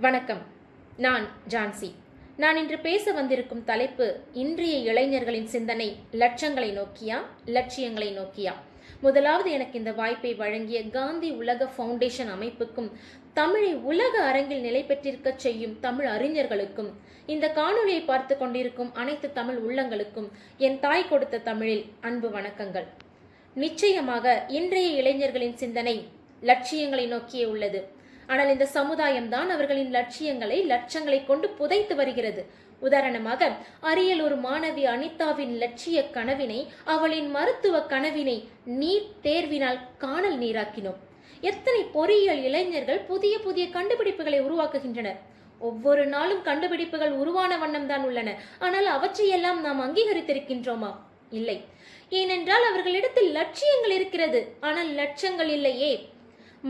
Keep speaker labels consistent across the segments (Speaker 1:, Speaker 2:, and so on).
Speaker 1: வணக்கம். நான் ஜான்சி. நான் இன்று பேச வந்திருக்கும் தலைப்பு இன்றைய இளைஞர்களின் சிந்தனை லட்சங்களை நோக்கியா லட்சியங்களை நோக்கியா? முதலாவது எனக்கு இந்த வாய்ப்பை வழங்கிய காந்தி உலக ஃபவுண்டேஷன் அமைப்புக்கும் தமிழை உலக அரங்கில் நிலை பெற்றிருக்க செய்யும் தமிழ் அறிஞர்களுக்கும் இந்த காணொளியை பார்த்து கொண்டிருக்கும் அனைத்து தமிழ் உள்ளங்களுக்கும் என் தாய் கொடுத்த தமிழில் அன்பு வணக்கங்கள். நிச்சயமாக இன்றைய இளைஞர்களின் சிந்தனை லட்சியங்களை நோக்கியே உள்ளது. ஆனால் இந்த சமுதாயம் தான் அவர்களின் லட்சியங்களை லட்சங்களை கொண்டு புதைத்து வருகிறது. உதாரணமாக அரியலூர் மாணவி அனிதாவின் லட்சிய கனவினை அவளின் மருத்துவ கனவினை நீட் தேர்வினால் காணல் நீராக்கினோம். எத்தனை பொறியியல் இளைஞர்கள் புதிய புதிய கண்டுபிடிப்புகளை உருவாக்குகின்றனர். ஒவ்வொரு நாளும் கண்டுபிடிப்புகள் உருவான வண்ணம் தான் உள்ளன. ஆனால் அவற்றையெல்லாம் நாம் அங்கீகரித்திருக்கின்றோமா? இல்லை. ஏனென்றால் அவர்களிடத்தில் லட்சியங்கள் இருக்கிறது. ஆனால் லட்சங்கள் இல்லையே.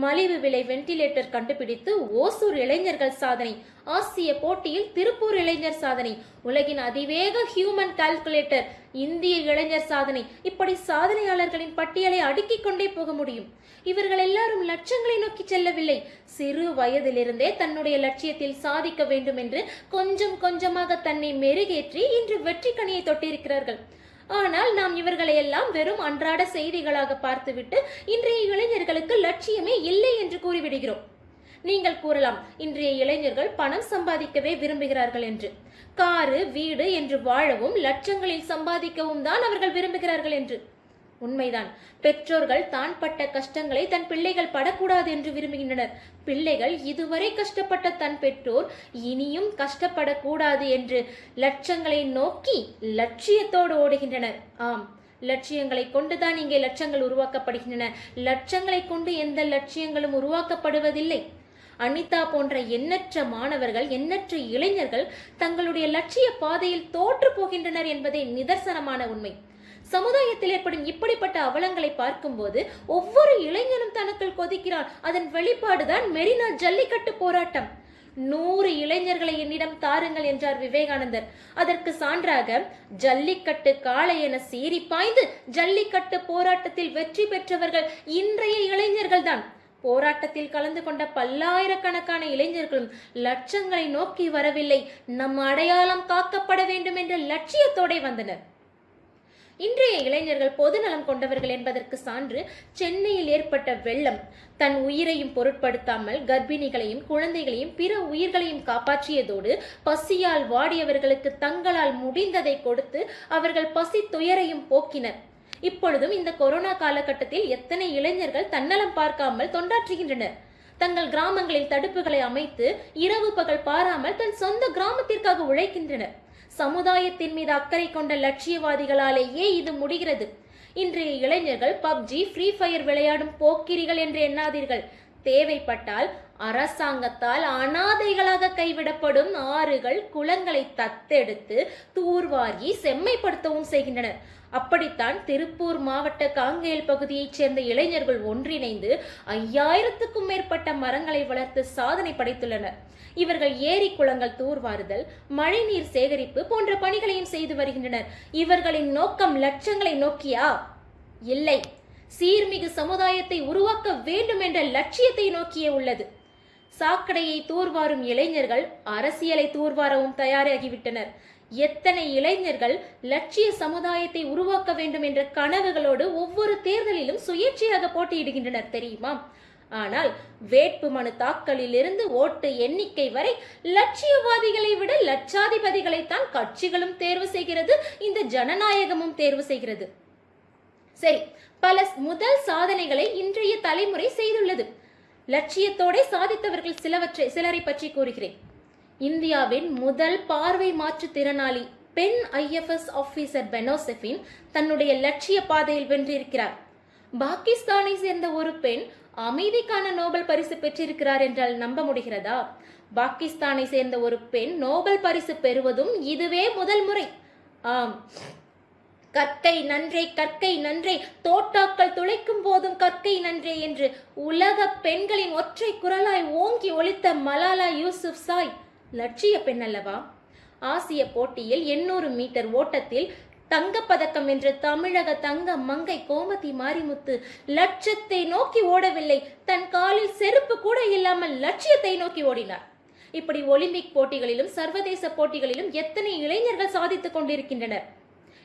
Speaker 1: மலிவு விலை வென்டிலேட்டர் கண்டுபிடித்து ஓசூர் இளைஞர்கள் சாதனை ஆசிய போட்டியில் திருப்பூர் இளைஞர் சாதனை உலகின் அதிவேக ஹியூமன் கால்குலேட்டர் இந்திய இளைஞர் சாதனை. இப்படி சாதனையாளர்களின் பட்டியலை அடுக்கிக் கொண்டே போக முடியும். இவர்கள் எல்லாரும் லட்சங்களை நோக்கி செல்லவில்லை. சிறு வயதிலிருந்தே தன்னுடைய லட்சியத்தில் சாதிக்க வேண்டும் என்று கொஞ்சம் கொஞ்சமாக தன்னை மெருகேற்றி இன்று வெற்றி கனியை தொட்டிருக்கிறார்கள். ஆனால் நாம் இவர்களை எல்லாம் வெறும் அன்றாட செய்திகளாக பார்த்துவிட்டு இன்றைய இளைஞர்களுக்கு லட்சியமே இல்லை என்று கூறிவிடுகிறோம். நீங்கள் கூறலாம் இன்றைய இளைஞர்கள் பணம் சம்பாதிக்கவே விரும்புகிறார்கள் என்று. காரு வீடு என்று வாழவும் லட்சங்களில் சம்பாதிக்கவும் தான் அவர்கள் விரும்புகிறார்கள் என்று. உண்மைதான். பெற்றோர்கள் தான் பட்ட கஷ்டங்களை தன் பிள்ளைகள் படக்கூடாது என்று விரும்புகின்றனர். பிள்ளைகள் இதுவரை கஷ்டப்பட்ட தன் பெற்றோர் இனியும் கஷ்டப்படக்கூடாது என்று லட்சங்களை நோக்கி லட்சியத்தோடு ஓடுகின்றனர். ஆம் லட்சியங்களை கொண்டுதான் இங்கே லட்சங்கள் உருவாக்கப்படுகின்றன. லட்சங்களை கொண்டு எந்த லட்சியங்களும் உருவாக்கப்படுவதில்லை. அனிதா போன்ற எண்ணற்ற மாணவர்கள் எண்ணற்ற இளைஞர்கள் தங்களுடைய லட்சிய பாதையில் தோற்று போகின்றனர் என்பதே நிதர்சனமான உண்மை. சமுதாயத்தில் ஏற்படும் இப்படிப்பட்ட அவலங்களை பார்க்கும்போது ஒவ்வொரு இளைஞனும் தனக்குள் கொதிக்கிறான். அதன் வெளிப்பாடுதான் மெரினா ஜல்லிக்கட்டு போராட்டம். நூறு இளைஞர்களை என்னிடம் தாருங்கள் என்றார் விவேகானந்தர். அதற்கு சான்றாக ஜல்லிக்கட்டு காளை என சீறி பாய்ந்து ஜல்லிக்கட்டு போராட்டத்தில் வெற்றி பெற்றவர்கள் இன்றைய இளைஞர்கள் தான் போராட்டத்தில் கலந்து கொண்ட பல்லாயிரக்கணக்கான இளைஞர்களும் லட்சங்களை நோக்கி வரவில்லை. நம் அடையாளம் காக்கப்பட வேண்டும் என்ற லட்சியத்தோடே வந்தனர். இன்றைய இளைஞர்கள் பொதுநலம் கொண்டவர்கள் என்பதற்கு சான்று சென்னையில் ஏற்பட்ட வெள்ளம் தன் உயிரையும் பொருட்படுத்தாமல் கர்ப்பிணிகளையும் குழந்தைகளையும் பிற உயிர்களையும் காப்பாற்றியதோடு பசியால் வாடியவர்களுக்கு தங்களால் முடிந்ததை கொடுத்து அவர்கள் பசி துயரையும் போக்கினர். இப்பொழுதும் இந்த கொரோனா காலகட்டத்தில் எத்தனை இளைஞர்கள் தன்னலம் பார்க்காமல் தொண்டாற்றுகின்றனர்? தங்கள் கிராமங்களில் தடுப்புகளை அமைத்து இரவு பகல் பாராமல் தன் சொந்த கிராமத்திற்காக உழைக்கின்றனர். சமுதாயத்தின் மீது அக்கறை கொண்ட லட்சியவாதிகளாலேயே இது முடிகிறது. இன்றைய இளைஞர்கள் பப்ஜி ஃப்ரீ ஃபயர் விளையாடும் போக்கிரிகள் என்று எண்ணாதீர்கள். தேவைப்பட்டால் அரசாங்கத்தால் அனாதைகளாக கைவிடப்படும் ஆறுகள் குளங்களை தத்தெடுத்து தூர்வாரி செம்மைப்படுத்தவும் செய்கின்றனர் அப்படித்தான் திருப்பூர் மாவட்ட காங்கேல் பகுதியைச் சேர்ந்த இளைஞர்கள் ஒன்றிணைந்து ஐயாயிரத்துக்கும் மேற்பட்ட மரங்களை வளர்த்து சாதனை படைத்துள்ளனர். இவர்கள் ஏரி குளங்கள் தூர்வாறுதல் மழைநீர் சேகரிப்பு போன்ற பணிகளையும் செய்து வருகின்றனர். இவர்களின் நோக்கம் லட்சங்களை நோக்கியா? இல்லை. சீர்மிகு சமுதாயத்தை உருவாக்க வேண்டும் என்ற லட்சியத்தை நோக்கியே உள்ளது. சாக்கடையை தூர்வாரும் இளைஞர்கள் அரசியலை தூர்வாரவும் தயாராகிவிட்டனர். எத்தனை இளைஞர்கள் லட்சிய சமுதாயத்தை உருவாக்க வேண்டும் என்ற கனவுகளோடு ஒவ்வொரு தேர்தலிலும் சுயேட்சையாக போட்டியிடுகின்றனர் தெரியுமா? ஆனால் வேட்பு மனு தாக்கலில் இருந்து ஓட்டு எண்ணிக்கை வரை லட்சியவாதிகளை விட லட்சாதிபதிகளைத்தான் கட்சிகளும் தேர்வு செய்கிறது இந்த ஜனநாயகமும் தேர்வு செய்கிறது. சரி பல முதல் சாதனைகளை இன்றைய தலைமுறை செய்துள்ளது. லட்சியத்தோட சாதித்தவர்கள் சிலவற்றை சிலரை பற்றி கூறுகிறேன். இந்தியாவின் முதல் பார்வை மாற்றுத்திறனாளி பெண் ஐஎஃப்எஸ் ஆஃபீஸர் பெனோசெஃபின் தன்னுடைய லட்சிய பாதையில் வென்றிருக்கிறார். பாகிஸ்தானை சேர்ந்த ஒரு பெண் அமைதிக்கான நோபல் பரிசு பெற்றிருக்கிறார் என்றால் நம்ப முடிகிறதா? பாகிஸ்தானை சேர்ந்த ஒரு பெண் நோபல் பரிசு பெறுவதும் இதுவே முதல் முறை. ஆம். கற்கை நன்றே கற்கை நன்றே. தோட்டாக்கள் துளைக்கும் போதும் கற்கை நன்றே என்று உலக பெண்களின் ஒற்றை குரலாய் ஓங்கி ஒழித்த மலாலா யூசுப் சாய். லட்சிய பெண் அல்லவா? ஆசிய போட்டியில் எண்ணூறு மீட்டர் ஓட்டத்தில் தங்கப்பதக்கம் வென்ற தமிழக தங்க மங்கை கோமதி மாரிமுத்து லட்சத்தை நோக்கி ஓடவில்லை. தன் காலில் செருப்பு கூட இல்லாமல் லட்சியத்தை நோக்கி ஓடினார். இப்படி ஒலிம்பிக் போட்டிகளிலும் சர்வதேச போட்டிகளிலும் எத்தனை இளைஞர்கள் சாதித்துக் கொண்டிருக்கின்றனர்?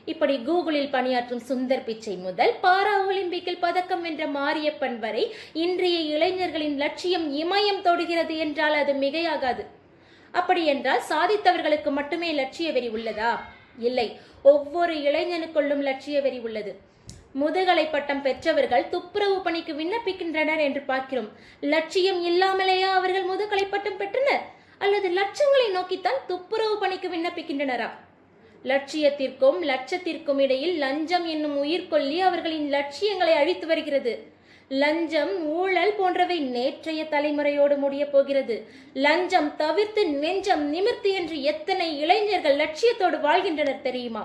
Speaker 1: இப்படி கூகுளில் பணியாற்றும் சுந்தர் பிச்சை முதல் பாரா ஒலிம்பிக்கில் பதக்கம் வென்ற மாரியப்பன் வரை இன்றைய இளைஞர்களின் லட்சியம் இமயம் தொடுகிறது என்றால் அது மிகையாகாது. அப்படி என்றால் சாதித்தவர்களுக்கு மட்டுமே லட்சிய வெறி உள்ளதா? இல்லை ஒவ்வொரு இளைஞனுக்குள்ளும் லட்சிய வெறி உள்ளது. முதுகலை பட்டம் பெற்றவர்கள் துப்புரவு பணிக்கு விண்ணப்பிக்கின்றனர் என்று பார்க்கிறோம். லட்சியம் இல்லாமலேயா அவர்கள் முதுகலை பட்டம் பெற்றனர்? அல்லது லட்சங்களை நோக்கித்தான் துப்புரவு பணிக்கு விண்ணப்பிக்கின்றனரா? லட்சியத்திற்கும் லட்சத்திற்கும் இடையில் லஞ்சம் என்னும் உயிர்கொல்லி அவர்களின் லட்சியங்களை அழித்து வருகிறது. லஞ்சம் ஊழல் போன்றவை நேற்றைய தலைமுறையோடு முடிய போகிறது. லஞ்சம் தவிர்த்து நெஞ்சம் நிமிர்த்தி என்று எத்தனை இளைஞர்கள் லட்சியத்தோடு வாழ்கின்றனர் தெரியுமா?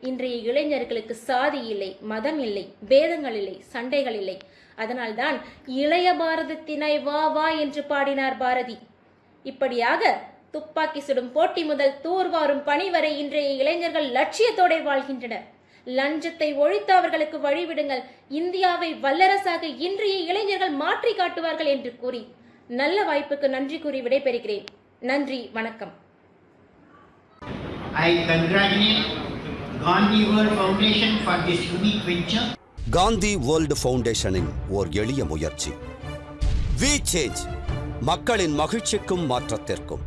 Speaker 1: இன்றைய இளைஞர்களுக்கு சாதி இல்லை மதம் இல்லை பேதங்கள் இல்லை சண்டைகள் இல்லை. அதனால்தான் இளைய பாரதத்தினை வா வா என்று பாடினார் பாரதி. இப்படியாக துப்பாக்கி சுடும் போட்டி முதல் தூர்வாரும் பணி வரை இன்றைய இளைஞர்கள் லட்சியத்தோட வாழ்கின்றனர். லஞ்சத்தை ஒழித்து அவர்களுக்கு வழிவிடுங்கள். இந்தியாவை வல்லரசாக இன்றைய இளைஞர்கள் மாற்றி காட்டுவார்கள் என்று கூறி நல்ல வாய்ப்புக்கு நன்றி கூறி விடைபெறுகிறேன். நன்றி வணக்கம்.
Speaker 2: I congratulate Gandhi World Foundation for this unique venture.
Speaker 3: Gandhi world ஃபவுண்டேஷனின் ஓர் எளிய முயற்சி. வி சேஞ்ச் மக்களின் மகிழ்ச்சிக்கும் மாற்றத்திற்கும்.